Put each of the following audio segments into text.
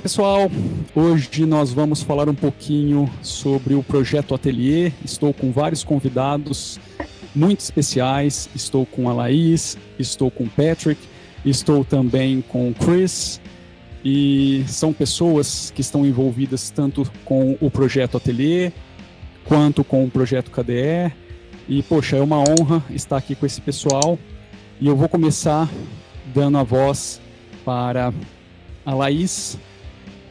Fala pessoal, hoje nós vamos falar um pouquinho sobre o projeto Atelier. Estou com vários convidados muito especiais. Estou com a Laís, estou com o Patrick, estou também com o Chris. E são pessoas que estão envolvidas tanto com o projeto Atelier quanto com o projeto KDE. E poxa, é uma honra estar aqui com esse pessoal. E eu vou começar dando a voz para a Laís.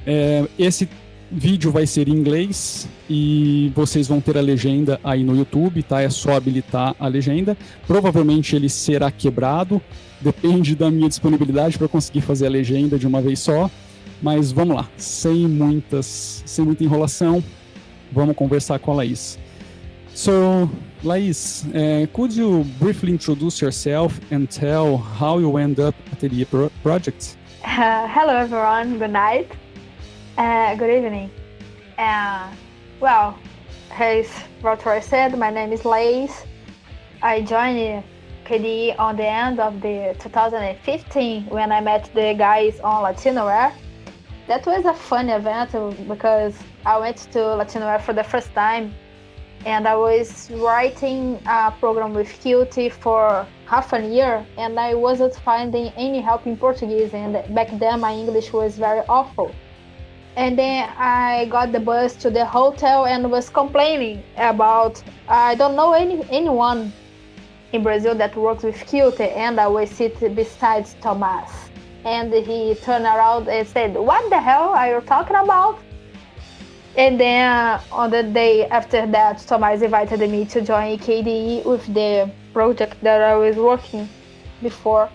É, esse vídeo vai ser em inglês e vocês vão ter a legenda aí no YouTube, tá? É só habilitar a legenda. Provavelmente ele será quebrado, depende da minha disponibilidade para conseguir fazer a legenda de uma vez só. Mas vamos lá, sem muitas, sem muita enrolação, vamos conversar com a Laís. So, Laís, uh, could you briefly introduce yourself and tell how you end up at the pro project? Uh, hello, everyone. Good night. Uh, good evening. Uh, well, as Rotor said, my name is Laís. I joined KDE on the end of the 2015 when I met the guys on Latinoware. That was a fun event because I went to Latinoware for the first time and I was writing a program with Qt for half a year and I wasn't finding any help in Portuguese and back then my English was very awful. And then I got the bus to the hotel and was complaining about I don't know any anyone in Brazil that works with Qt and I was sitting beside Thomas. And he turned around and said, What the hell are you talking about? And then uh, on the day after that, Thomas invited me to join KDE with the project that I was working before.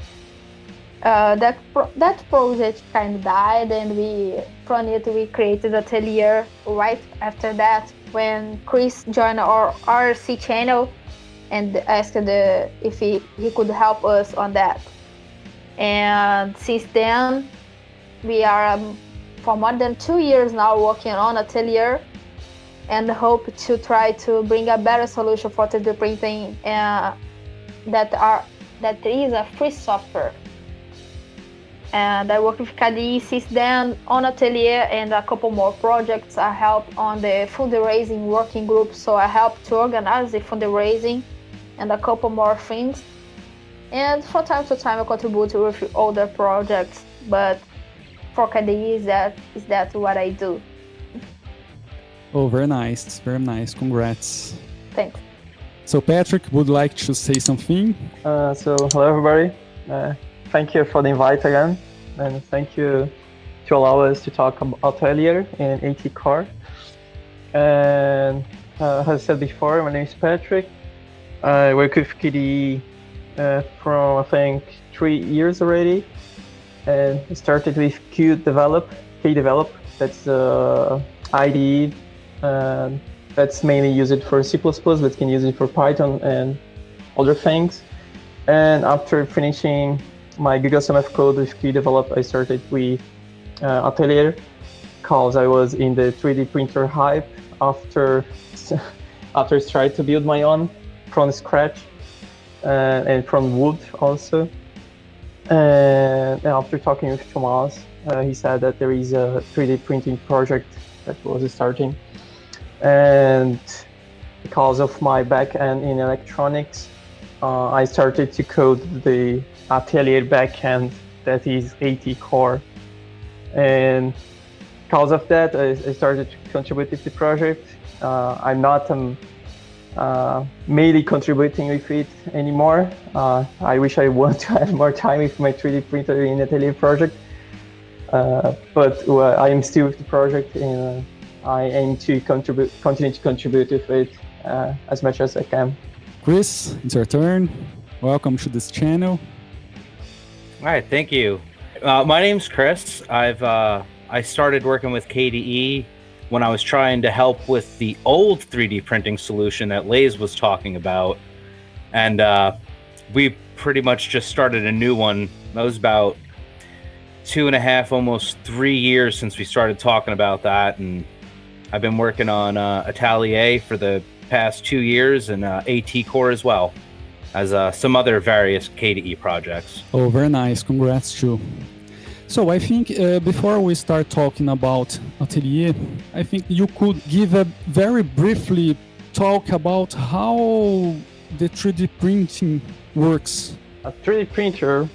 Uh, that pro that project kind of died, and we from it we created Atelier right after that when Chris joined our RC channel and asked the, if he, he could help us on that. And since then, we are um, for more than two years now working on Atelier and hope to try to bring a better solution for 3D printing uh, that are that is a free software. And I work with KDE since then on Atelier and a couple more projects. I help on the fundraising working group, so I help to organize the fundraising and a couple more things. And from time to time, I contribute with other projects, but for KDE is that is that what I do. Oh, very nice, very nice. Congrats. Thanks. So Patrick would like to say something. Uh, so hello everybody. Uh, thank you for the invite again, and thank you to allow us to talk about earlier in AT Core. And uh, as I said before, my name is Patrick. I work with KDE uh, from I think three years already and started with Q develop, K develop. That's uh, IDE. Um, that's mainly used for C++, but can use it for Python and other things. And after finishing my GigaSum code with Q develop, I started with uh, Atelier because I was in the 3D printer hype after after trying to build my own from scratch uh, and from wood also. And after talking with Tomas, uh, he said that there is a 3D printing project that was starting. And because of my backend in electronics, uh, I started to code the Atelier backend that is AT Core. And because of that, I, I started to contribute to the project. Uh, I'm not um, uh, mainly contributing with it anymore. Uh, I wish I to have more time with my 3D printer in Atelier project. Uh, but I am still with the project and I aim to contribute, continue to contribute with it uh, as much as I can. Chris, it's your turn. Welcome to this channel. All right, thank you. Uh, my name's Chris. I've uh, I started working with KDE when I was trying to help with the old 3D printing solution that Laís was talking about. And uh, we pretty much just started a new one. That was about two and a half, almost three years since we started talking about that. And I've been working on uh, Atelier for the past two years and uh, AT Core as well as uh, some other various KDE projects. Oh, very nice. Congrats, too. So I think uh, before we start talking about Atelier, I think you could give a very briefly talk about how the 3D printing works. A 3D printer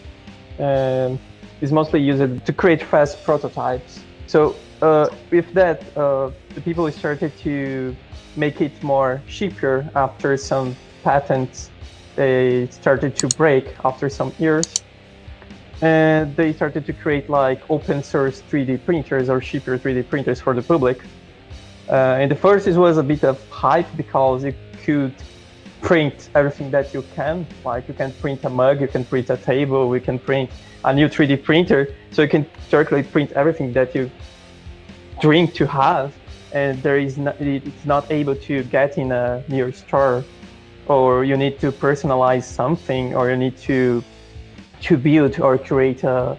uh, is mostly used to create fast prototypes. So uh, with that, uh, the people started to make it more cheaper after some patents they started to break after some years and they started to create like open source 3D printers or cheaper 3D printers for the public. Uh, and the first it was a bit of hype because you could print everything that you can. Like you can print a mug, you can print a table, we can print a new 3D printer. So you can directly print everything that you dream to have. And there is it's not able to get in a near store or you need to personalize something or you need to to build or create a,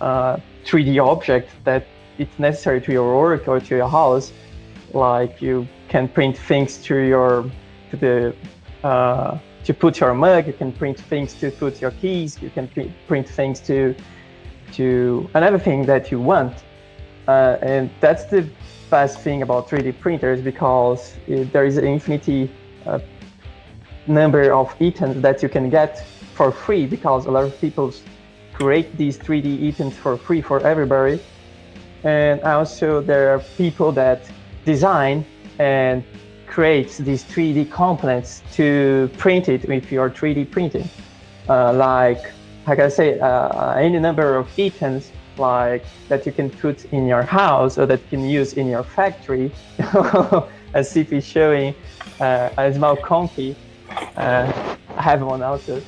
a 3D object that it's necessary to your work or to your house. Like you can print things to your to the uh, to put your mug. You can print things to put your keys. You can print things to to and everything that you want. Uh, and that's the best thing about 3D printers because it, there is an infinity uh, number of items that you can get for free because a lot of people create these 3D items for free for everybody. And also there are people that design and create these 3D components to print it with your 3D printing. Uh, like, like I say, uh, any number of items like that you can put in your house or that you can use in your factory, as Sif is showing uh, a small conky. Uh, I have one also.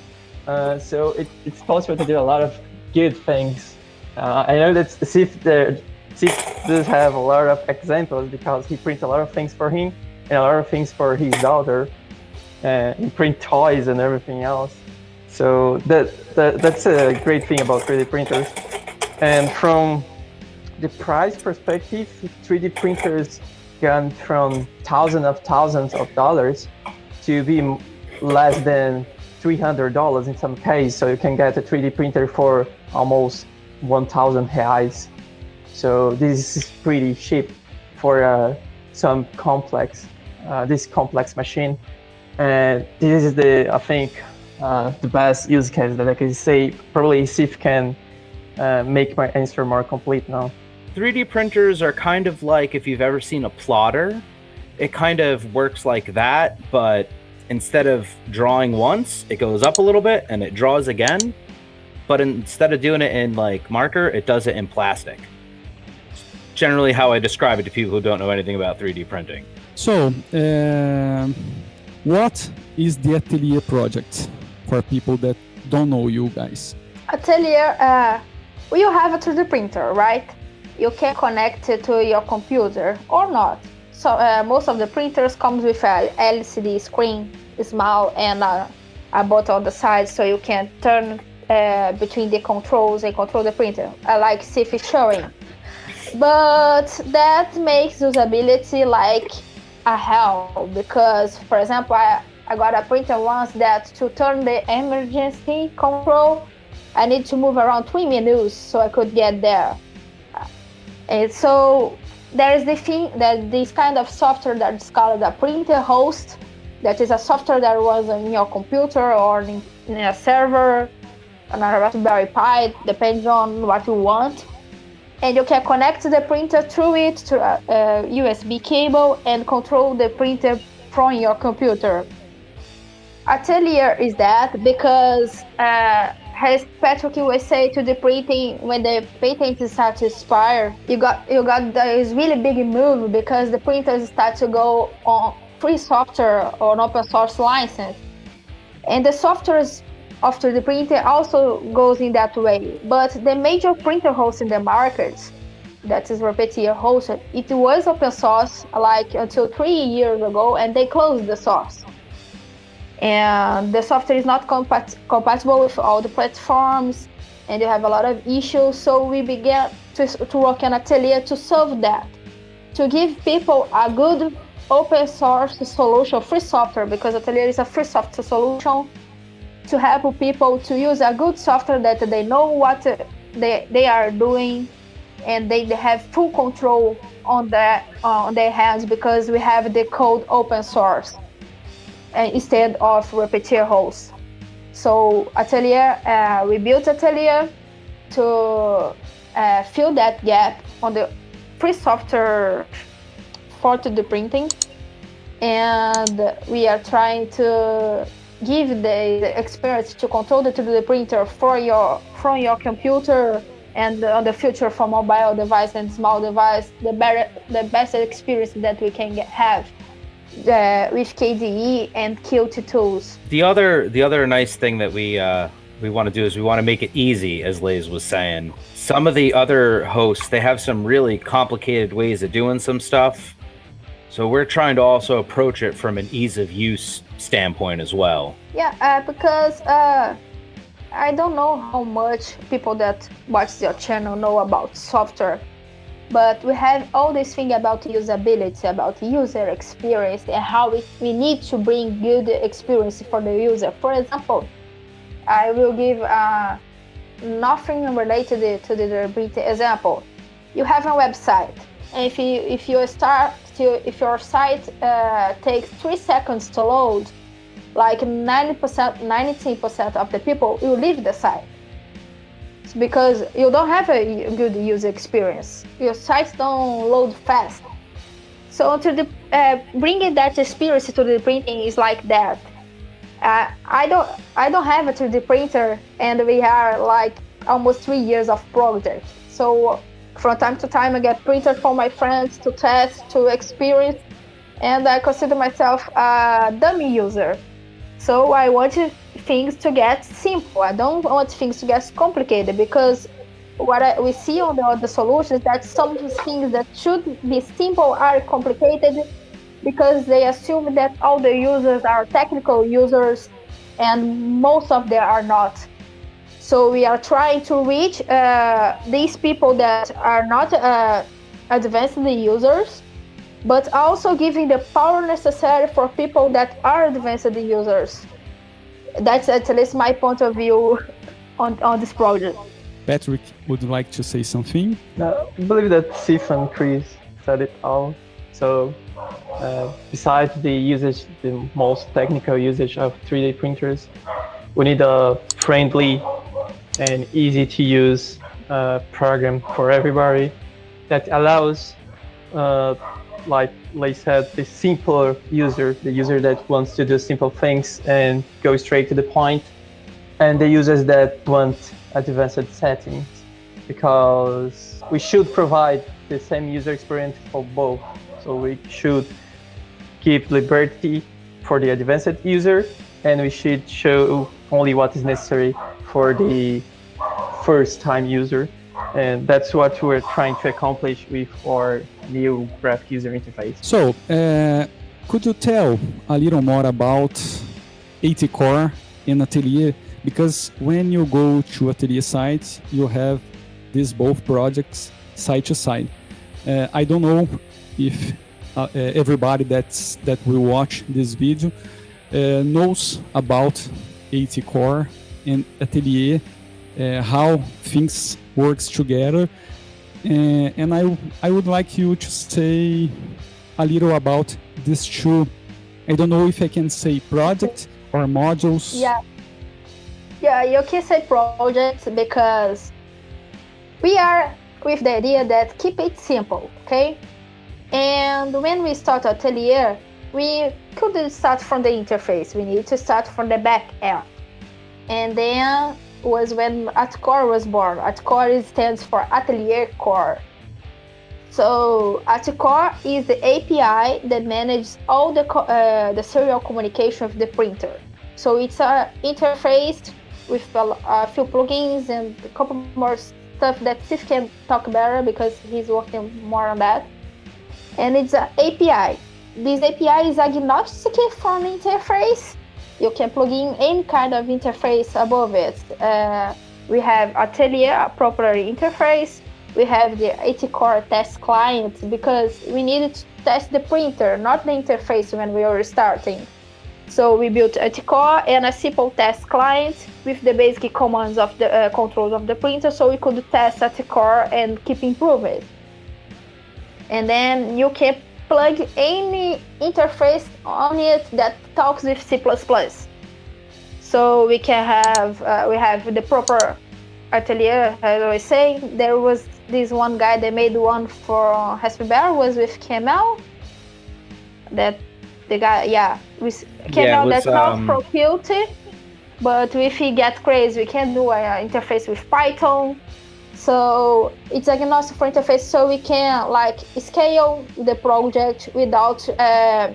Uh, so it, it's possible to do a lot of good things. Uh, I know that Sif, the, Sif does have a lot of examples because he prints a lot of things for him and a lot of things for his daughter. Uh, he print toys and everything else. So that, that that's a great thing about 3D printers. And from the price perspective, 3D printers gone from thousands of thousands of dollars to be less than $300 in some case. So you can get a 3D printer for almost 1,000 reais. So this is pretty cheap for uh, some complex, uh, this complex machine. And this is the, I think, uh, the best use case that I can say. Probably Sif can uh, make my answer more complete now. 3D printers are kind of like if you've ever seen a plotter. It kind of works like that, but instead of drawing once, it goes up a little bit and it draws again. But instead of doing it in like marker, it does it in plastic. generally how I describe it to people who don't know anything about 3D printing. So, uh, what is the Atelier project for people that don't know you guys? Atelier, uh, you have a 3D printer, right? You can connect it to your computer or not. So uh, most of the printers comes with a LCD screen, small and a, a button on the side, so you can turn uh, between the controls and control the printer, uh, like is showing. But that makes usability like a hell because, for example, I, I got a printer once that to turn the emergency control, I need to move around three menus so I could get there. And so there is the thing that this kind of software that's called a printer host that is a software that was in your computer or in, in a server on a raspberry pi depends on what you want. And you can connect the printer through it to a, a usb cable and control the printer from your computer. Atelier is that because uh, as Patrick say to the printing when the patent start to expire, you got you got this really big move because the printers start to go on free software or an open source license, and the software after the printer also goes in that way. But the major printer host in the market, that is Repetier hosted, it was open source like until three years ago, and they closed the source and the software is not compat compatible with all the platforms and you have a lot of issues. So we began to, to work on atelier to solve that to give people a good open source solution free software because atelier is a free software solution to help people to use a good software that they know what they, they are doing and they, they have full control on their uh, on their hands because we have the code open source instead of Repetier hosts. So Atelier, uh, we built Atelier to uh, fill that gap on the free software for 3D printing, and we are trying to give the experience to control the 3D printer for your from your computer and on the future for mobile device and small device the better the best experience that we can get, have uh, with KDE and Qt tools. The other the other nice thing that we uh, we want to do is we want to make it easy, as Laís was saying. Some of the other hosts they have some really complicated ways of doing some stuff, so we're trying to also approach it from an ease of use standpoint as well. Yeah, uh, because uh, I don't know how much people that watch your channel know about software, but we have all this thing about usability, about user experience, and how we, we need to bring good experience for the user. For example, I will give uh, nothing related to the Brita example. You have a website, and if you if you start to if your site uh, takes three seconds to load, like 90%, 90% of the people will leave the site. Because you don't have a good user experience. Your sites don't load fast. So to the, uh, bringing that experience to the printing is like that. Uh, I don't I don't have a 3D printer, and we are like almost three years of project. So from time to time, I get printers for my friends to test, to experience, and I consider myself a dummy user. So I want things to get simple. I don't want things to get complicated because what I, we see on the other solutions that some things that should be simple are complicated because they assume that all the users are technical users and most of them are not. So we are trying to reach uh, these people that are not uh, advanced users but also giving the power necessary for people that are advanced users. That's at least my point of view on, on this project. Patrick, would like to say something? Uh, I believe that Sif and Chris said it all. So, uh, besides the usage, the most technical usage of 3D printers, we need a friendly and easy to use uh, program for everybody that allows uh, like Lay said, the simpler user, the user that wants to do simple things and go straight to the point, and the users that want advanced settings, because we should provide the same user experience for both. So we should keep liberty for the advanced user, and we should show only what is necessary for the first time user. And that's what we're trying to accomplish with our new graphic user interface. So, uh, could you tell a little more about ATCore and Atelier? Because when you go to Atelier site, you have these both projects side to side. Uh, I don't know if uh, uh everybody that's that will watch this video uh, knows about ATCore and Atelier, uh, how things works together uh, and I, I would like you to say a little about these two. I don't know if I can say project or modules. Yeah. Yeah, you can say projects because we are with the idea that keep it simple, okay? And when we start Atelier, we couldn't start from the interface. We need to start from the back end. And then was when ATCore was born. ATCore stands for Atelier Core. So ATCore is the API that manages all the uh, the serial communication of the printer. So it's a interface with a, a, few plugins and a couple more stuff that Sif can talk better because he's working more on that. And it's an API. This API is agnostic from interface you can plug in any kind of interface above it. Uh, we have Atelier, a proper interface. We have the ATCore test client because we needed to test the printer, not the interface when we were starting. So we built ATCore and a simple test client with the basic commands of the uh, controls of the printer, so we could test ATCore and keep improving. And then you can plug any interface on it that talks with C++. So we can have uh, we have the proper atelier, as I was saying. There was this one guy that made one for Raspberry was with QML. That the guy, yeah, with QML yeah, that's um... not for Qt, but if he gets crazy, we can do an interface with Python. So it's a agnostic interface, so we can like scale the project without uh,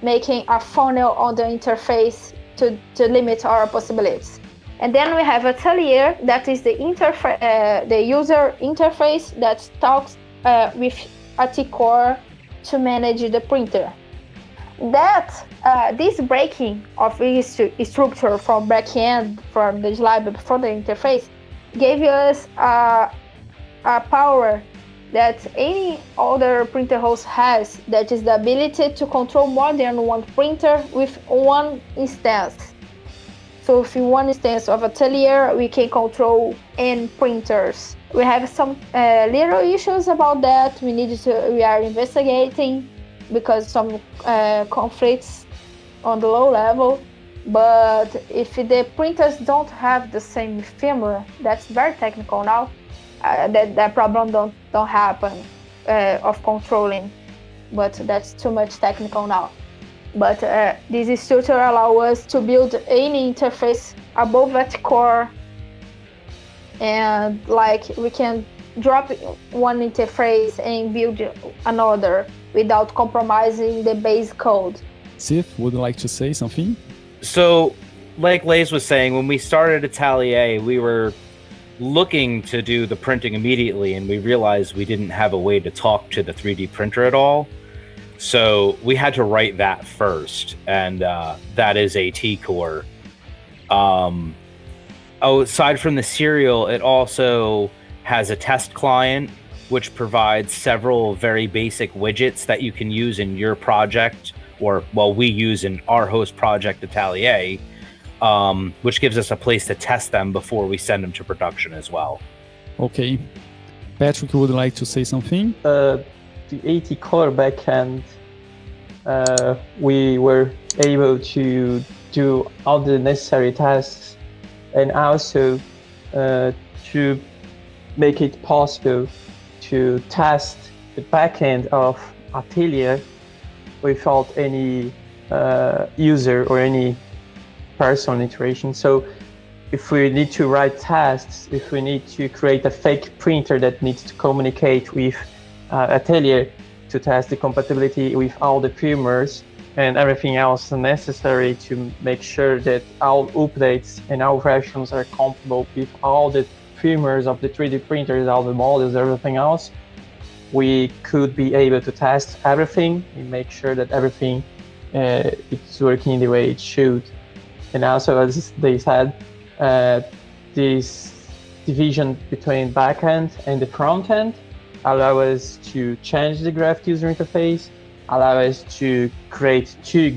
making a funnel on the interface to, to limit our possibilities. And then we have Atelier, that is the interface, uh, the user interface that talks uh, with ATCore to manage the printer. That uh, this breaking of this structure from backend from the library for the interface gave us a, a power that any other printer host has, that is the ability to control more than one printer with one instance. So if one instance of Atelier, we can control n printers. We have some uh, little issues about that. We need to, we are investigating because some uh, conflicts on the low level. But if the printers don't have the same firmware, that's very technical now. Uh, that that problem don't don't happen uh, of controlling, but that's too much technical now. But uh, this structure allow us to build any interface above that core and like we can drop one interface and build another without compromising the base code. Sif, would you like to say something? So, like Laís was saying, when we started Atelier, we were looking to do the printing immediately, and we realized we didn't have a way to talk to the 3D printer at all. So we had to write that first, and uh, that is ATCore. Um, aside from the serial, it also has a test client which provides several very basic widgets that you can use in your project, or well, we use in our host project Atelier, um, which gives us a place to test them before we send them to production as well. Okay, Patrick would like to say something. Uh, the AT core backend, uh, we were able to do all the necessary tasks and also uh, to make it possible to test the backend of Atelier without any uh, user or any person iteration. So if we need to write tasks, if we need to create a fake printer that needs to communicate with uh, Atelier to test the compatibility with all the firmwares and everything else necessary to make sure that all updates and all versions are compatible with all the firmwares of the 3D printers, all the models, everything else, we could be able to test everything and make sure that everything uh, is working the way it should. And also, as they said, uh, this division between backend and the front end allow us to change the graph user interface, allow us to create two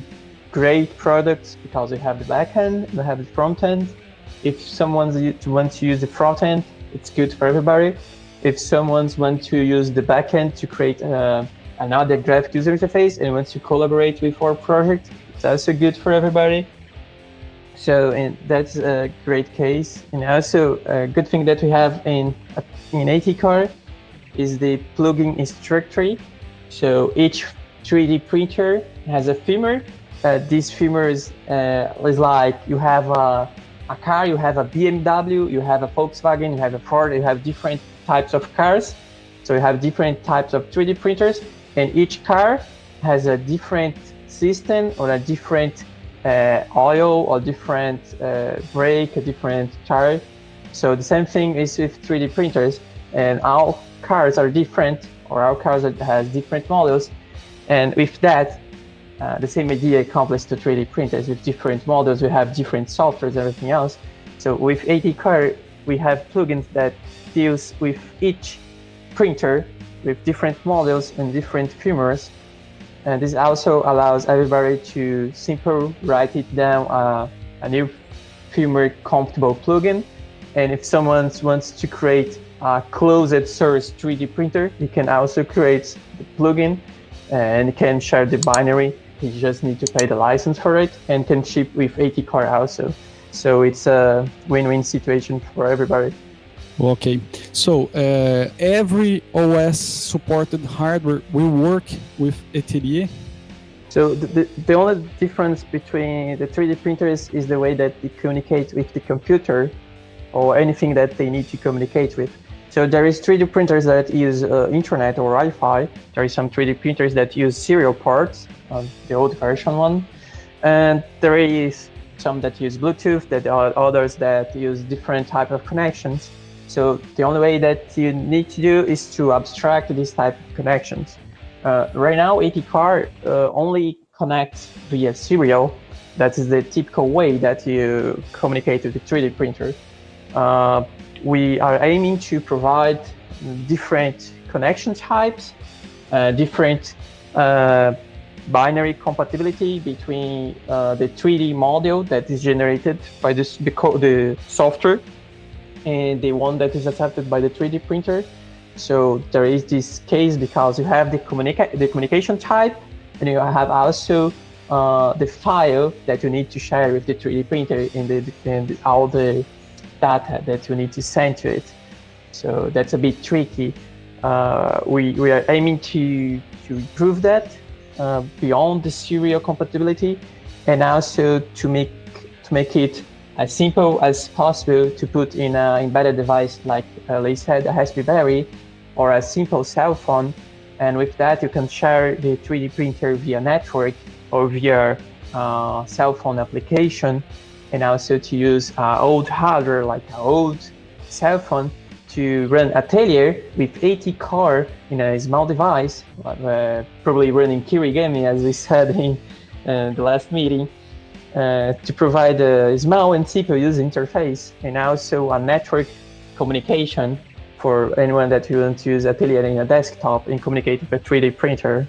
great products because we have the backend, and we have the front end. If someone wants to use the front end, it's good for everybody. If someone wants to use the backend to create uh, another graphic user interface and wants to collaborate with our project, it's also good for everybody. So and that's a great case. And also a good thing that we have in in ATCore is the plugin instructory. So each 3D printer has a firmware. Uh, this firmware is, uh, is like you have a, a car, you have a BMW, you have a Volkswagen, you have a Ford, you have different types of cars. So you have different types of 3D printers and each car has a different system or a different uh, oil or different uh, brake, a different tire. So the same thing is with 3D printers and all cars are different or our cars has different models. And with that, uh, the same idea accomplished to 3D printers with different models. We have different softwares, everything else. So with AT Core, we have plugins that deals with each printer with different models and different firmwares. And this also allows everybody to simply write it down uh, a new firmware compatible plugin. And if someone wants to create a closed source 3D printer, you can also create the plugin and can share the binary. You just need to pay the license for it and can ship with ATCore also. So it's a win-win situation for everybody. Okay, so uh, every OS supported hardware will work with Atelier? So the, the, the, only difference between the 3D printers is the way that it communicates with the computer or anything that they need to communicate with. So there is 3D printers that use uh, internet or Wi-Fi. There is some 3D printers that use serial ports, uh, the old version one. And there is some that use Bluetooth, that are others that use different type of connections. So the only way that you need to do is to abstract these type of connections. Uh, right now, ATCore uh, only connects via serial. That is the typical way that you communicate with the 3D printer. Uh, we are aiming to provide different connection types, uh, different uh, binary compatibility between uh, the 3D model that is generated by this, the, the software and the one that is accepted by the 3D printer. So there is this case because you have the, communica the communication type and you have also uh, the file that you need to share with the 3D printer and, the, in all the data that you need to send to it. So that's a bit tricky. Uh, we, we are aiming to, to improve that uh, beyond the serial compatibility and also to make, to make it as simple as possible to put in an embedded device like uh, Lee said, a Raspberry Berry or a simple cell phone. And with that, you can share the 3D printer via network or via uh, cell phone application and also to use uh, old hardware like an old cell phone to run Atelier with ATCore in a small device, uh, probably running Kirigami as we said in uh, the last meeting, uh, to provide a small and simple user interface and also a network communication for anyone that wants to use Atelier in a desktop and communicate with a 3D printer.